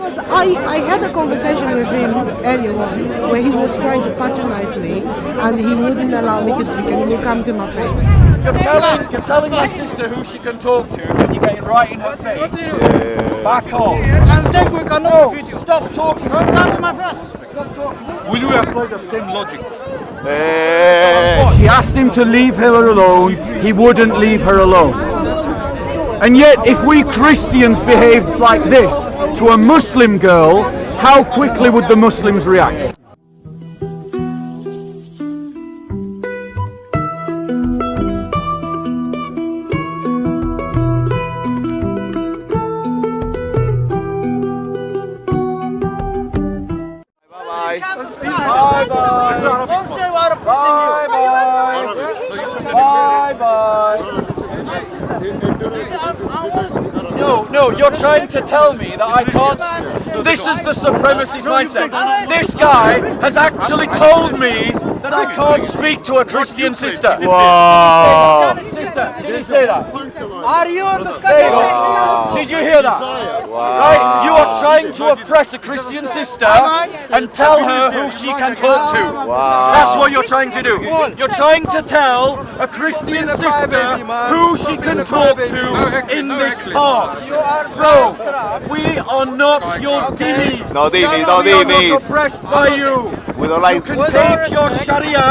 Because I, I had a conversation with him earlier on where he was trying to patronize me and he wouldn't allow me to speak and he would come to my face. You're telling, you're telling my sister who she can talk to and you're getting right in her face. Back off. And think we cannot No, video. stop talking. Don't come to my face. Stop talking. Will you apply the same logic? She asked him to leave her alone. He wouldn't leave her alone. And yet, if we Christians behaved like this to a Muslim girl, how quickly would the Muslims react? No, no, you're trying to tell me that I can't. This is the supremacist mindset. This guy has actually told me that I can't speak to a Christian sister. Wow. Sister, did he say that? Are you on the There you. Did you hear that? Right, you are trying to oppress a Christian sister and tell her who she can talk to. That's what you're trying to do. You're trying to tell a Christian sister who she can talk to in this park. Bro, we are not your dhimmis. No dhimmis, no We are not oppressed by you. We don't You like. can take your Sharia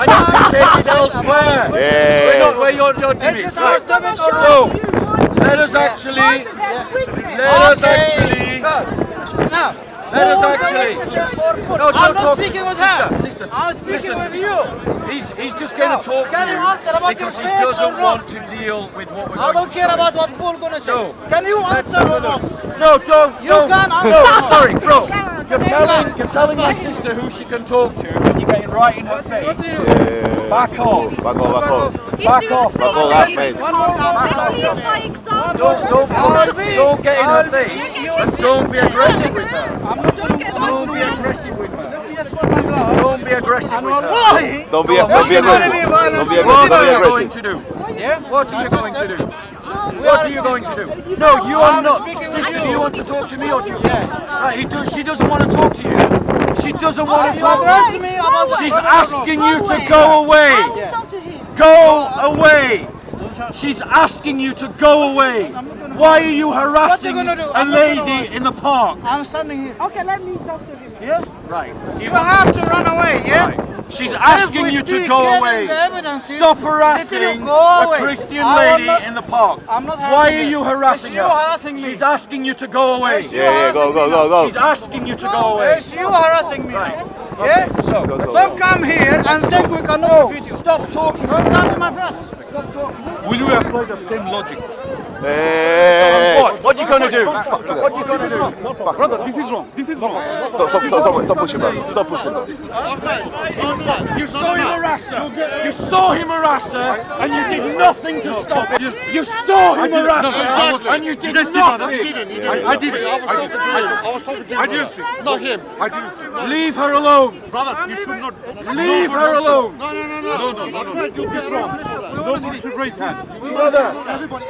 and you can take it elsewhere. Yeah. We're not where you're, you're is our Right. So, let us actually, let us actually, let us actually. is this for food? No, I'm don't talk. speaking with sister. Sister, I'm speaking with you. He's, he's just going to talk can you answer about because he doesn't want to deal with what we're I don't care about what Paul gonna say. Can you answer or not? No, don't. You don't. answer. No, sorry, bro. You're telling, you're telling my sister who she can talk to, getting right in her face. Back off. Back off, back off. Back off. Back off, that mate. Don't, don't, don't, don't get in her face, and don't be aggressive with her. Don't be aggressive with her. Don't be aggressive with her. Don't be, What don't be are you aggressive. gonna? Don't be What are you be going to do? Yeah? What are you going to do? What are you going to do? No, you are not. Sister, do you want to talk to me or do you? Right, he does, she doesn't want to talk to you. She doesn't want to talk to me She's what- what- asking you to go away. Go away. She's asking you to go away. Why are you harassing gonna do? a I'm not gonna lady in the park? I'm standing here. Okay, let me talk to him. Yeah? Right. Do You have to run away, yeah? Right. She's asking you to go away. Stop harassing a. Christian lady not- in the park. Why are you harassing her? harassing. She's asking you to go away. Yeah, yeah, go, go, go, go. She's asking you to go away. You. Right. Yeah? So, Don't come here and think we cannot no, video. stop talking. Don't come to my face. Will you apply the same logic? Hey. What? What are you gonna do? What are you gonna do? Brother, this is wrong. This is wrong. Stop, stop, stop, stop, stop pushing, bro. Stop pushing, bro. You saw him harass her. You saw him harass her, and you did nothing to stop it. You saw him harass her, and you did nothing. I, I did it. I did it. I was talking to him. I didn't see. Not him. I didn't see. Leave her alone. Brother, you should not. Leave her alone. No, no, no, no. No, no, no, no. This is wrong. Nobody should raise hands. Brother,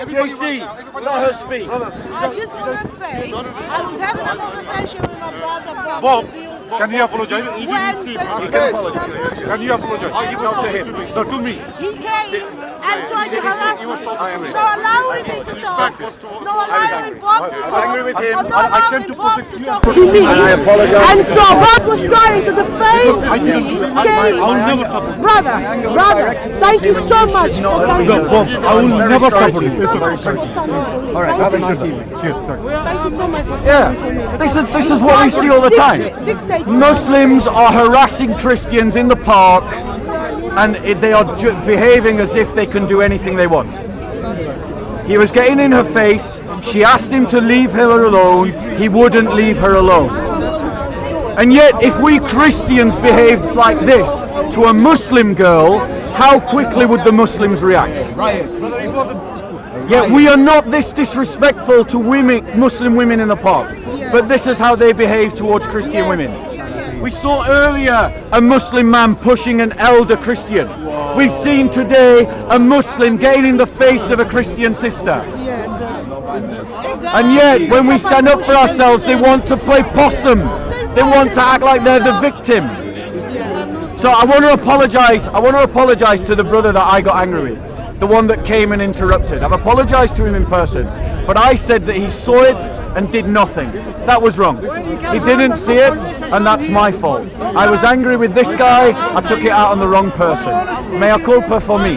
JC, let her speak. I just want to say, I was having a conversation with my brother Bob. Bob, to build can you apologize? when You the- You the can apologize. Muslim- Can you apologize? Not to him. No, to me. He came and trying to harass me. So allowing me to talk. No allowing Bob to talk. I agree with him. No I- I allowing came to Bob protect to you. talk to me. And I apologize. And so Bob was trying to deface me. I will Came. never support. Brother, brother, thank you so much. for thanking No, me. Bob, I will never sorry support you. you. So much for standing up. All right, have a nice evening. Cheers. Thank you. So much for Yeah, this is this is what we see all the time. Muslims are harassing Christians in the park, and it, they are behaving as if they can do anything they want. He was getting in her face. She asked him to leave her alone. He wouldn't leave her alone. And yet, if we Christians behaved like this to a Muslim girl, how quickly would the Muslims react? Yet we are not this disrespectful to women, Muslim women in the park, but this is how they behave towards Christian women. We saw earlier a Muslim man pushing an elder Christian. We've seen today a Muslim in the face of a Christian sister. Yes. And yet, when we stand up for ourselves, they want to play possum. They want to act like they're the victim. So I want to apologise. I want to apologise to the brother that I got angry with, the one that came and interrupted. I've apologised to him in person, but I said that he saw it and did nothing. That was wrong. He didn't see it, and that's my fault. I was angry with this guy. I took it out on the wrong person. Mea culpa for me.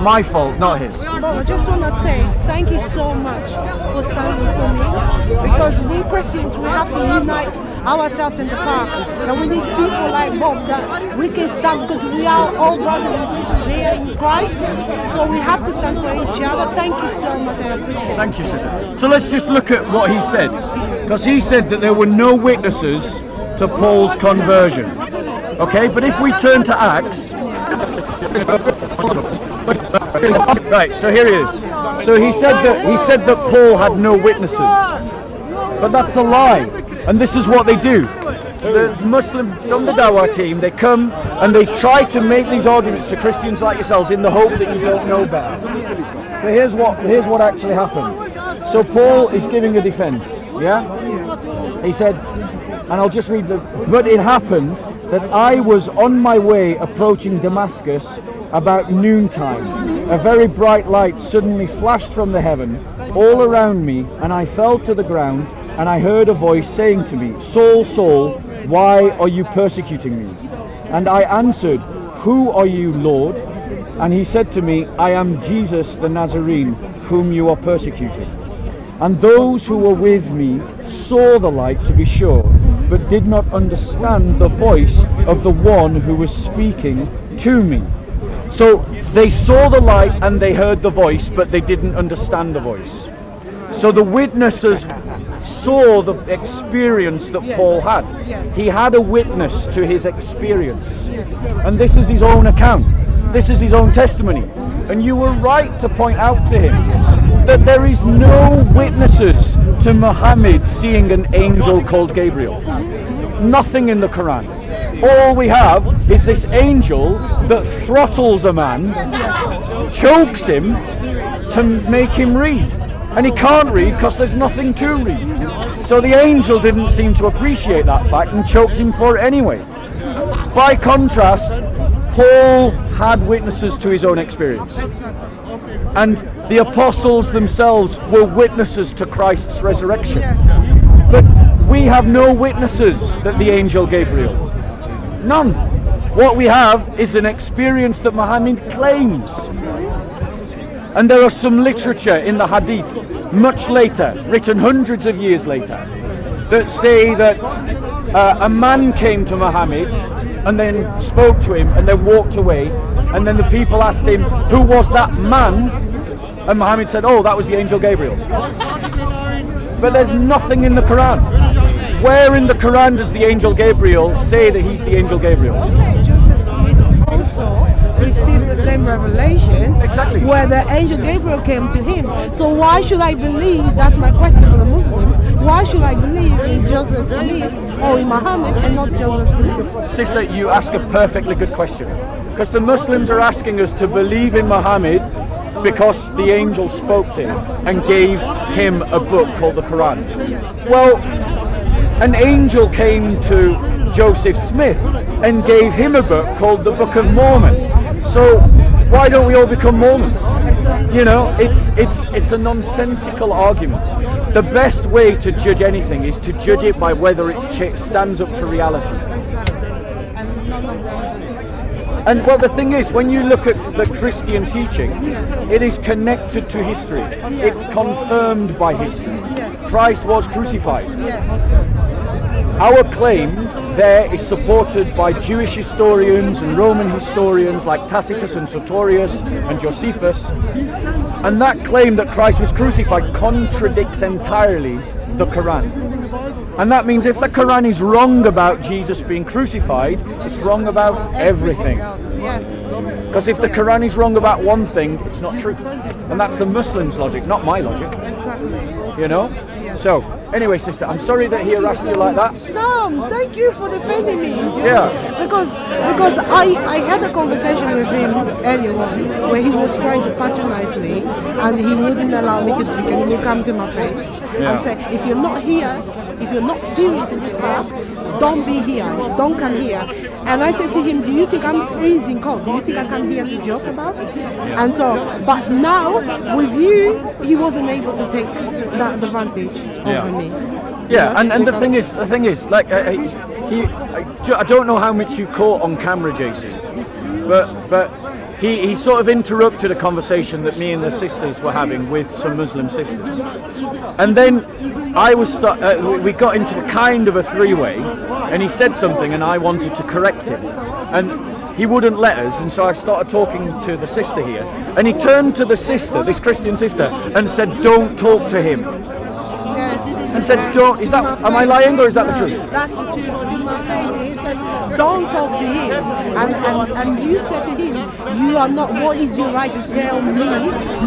My fault, not his. I just want to say thank you so much for standing for me because we Christians we have to unite ourselves in the park and we need people like Bob that we can stand because we are all brothers and sisters here in Christ so we have to stand for each other. Thank you so much. Thank you, sister. So let's just look at what he said. Because he said that there were no witnesses to Paul's conversion. Okay, but if we turn to Acts. Right, so here he is. So he said that he said that Paul had no witnesses. But that's a lie. And this is what they do. The Muslims from the Dawah team, they come and they try to make these arguments to Christians like yourselves in the hope that you don't know better. But here's what here's what actually happened. So Paul is giving a defense, yeah? He said, and I'll just read the but it happened that I was on my way approaching Damascus about noontime. A very bright light suddenly flashed from the heaven all around me, and I fell to the ground, and I heard a voice saying to me, Saul, Saul, why are you persecuting me? And I answered, Who are you, Lord? And he said to me, I am Jesus the Nazarene, whom you are persecuting. And those who were with me saw the light, to be sure, but did not understand the voice of the one who was speaking to me. So they saw the light and they heard the voice, but they didn't understand the voice. So the witnesses saw the experience that Yes. Paul had. Yes. He had a witness to his experience. And this is his own account. This is his own testimony. And you were right to point out to him that there is no witnesses to Muhammad seeing an angel called Gabriel. Nothing in the Quran. All we have is this angel that throttles a man, chokes him to make him read. And he can't read because there's nothing to read. So the angel didn't seem to appreciate that fact and choked him for it anyway. By contrast, Paul had witnesses to his own experience. And the apostles themselves were witnesses to Christ's resurrection. But we have no witnesses that the angel Gabriel. None. What we have is an experience that Muhammad claims. And there are some literature in the hadiths much later, written hundreds of years later, that say that uh, a man came to Muhammad and then spoke to him and then walked away. And then the people asked him, Who was that man? And Muhammad said, Oh, that was the angel Gabriel. But there's nothing in the Quran. Where in the Quran does the angel Gabriel say that he's the angel Gabriel? Same revelation Exactly. where the angel Gabriel came to him. So why should I believe, that's my question for the Muslims, why should I believe in Joseph Smith or in Muhammad and not Joseph Smith? Sister, you ask a perfectly good question. Because the Muslims are asking us to believe in Muhammad because the angel spoke to him and gave him a book called the Quran. Well, an angel came to Joseph Smith and gave him a book called the Book of Mormon. So why don't we all become Mormons? You know, it's it's it's a nonsensical argument. The best way to judge anything is to judge it by whether it stands up to reality. And well, the thing is, when you look at the Christian teaching, it is connected to history. It's confirmed by history. Christ was crucified. Our claim there is supported by Jewish historians and Roman historians like Tacitus and Suetonius and Josephus. And that claim that Christ was crucified contradicts entirely the Quran. And that means if the Quran is wrong about Jesus being crucified, it's wrong about everything. Because if the Quran is wrong about one thing, it's not true. And that's the Muslims' logic, not my logic. You know? So, Anyway, sister, I'm sorry that he harassed you like that. No, thank you for defending me. Yeah. Because because I, I had a conversation with him earlier on where he was trying to patronize me and he wouldn't allow me to speak and he would come to my face and say, if you're not here, if you're not serious in this park, don't be here, don't come here. And I said to him, do you think I'm freezing cold? Do you think I come here to joke about? And so, but now with you, he wasn't able to take that advantage Yeah. over me. Yeah, and, and the thing is, the thing is, like, uh, he, I I don't know how much you caught on camera, Jason, but but he, he sort of interrupted a conversation that me and the sisters were having with some Muslim sisters, and then I was sta- uh, we- we got into a kind of a three-way, and he said something, and I wanted to correct him, and he wouldn't let us, and so I started talking to the sister here, and he turned to the sister, this Christian sister, and said, "Don't talk to him." And said, "Don't-" is that- am I lying or is that the truth? That's the truth. To my face, he said, "Don't talk to him." And, and and you said to him, "You are not. What is your right to tell me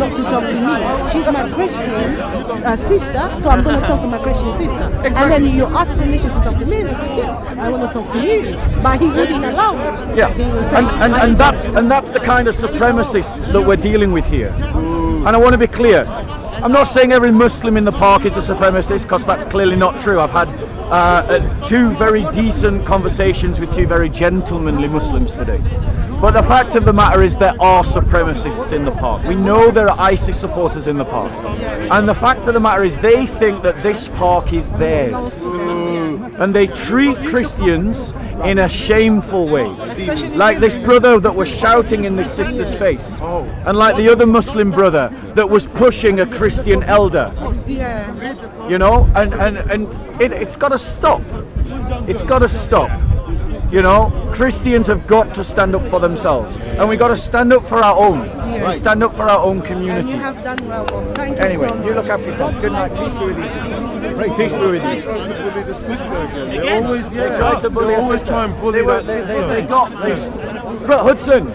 not to talk to me? She's my Christian uh, sister, so I'm going to talk to my Christian sister." And then you asked permission to talk to me, and I said, "Yes, I want to talk to you," but he wouldn't allow. it. Yeah, and, saying, and, "I- and that and that's the kind of supremacists that we're dealing with here. And I want to be clear. I'm not saying every Muslim in the park is a supremacist because that's clearly not true. I've had uh, uh, two very decent conversations with two very gentlemanly Muslims today. But the fact of the matter is there are supremacists in the park. We know there are ISIS supporters in the park. And the fact of the matter is they think that this park is theirs. And they treat Christians in a shameful way. Like this brother that was shouting in this sister's face. And like the other Muslim brother that was pushing a Christian elder. You know? And and, and it, it's gotta stop. It's gotta stop. You know, Christians have got to stand up for themselves, and we got to stand up for our own. Yeah. To stand up for our own And community. you have done well. Bob. Thank you Anyway, so much. you look after yourself. Good night. Peace be with you, sister. Peace be with you. They always, yeah, They tried to bully they a always sister. try and bully they, were, that they, they, sister. they got they, but Hudson,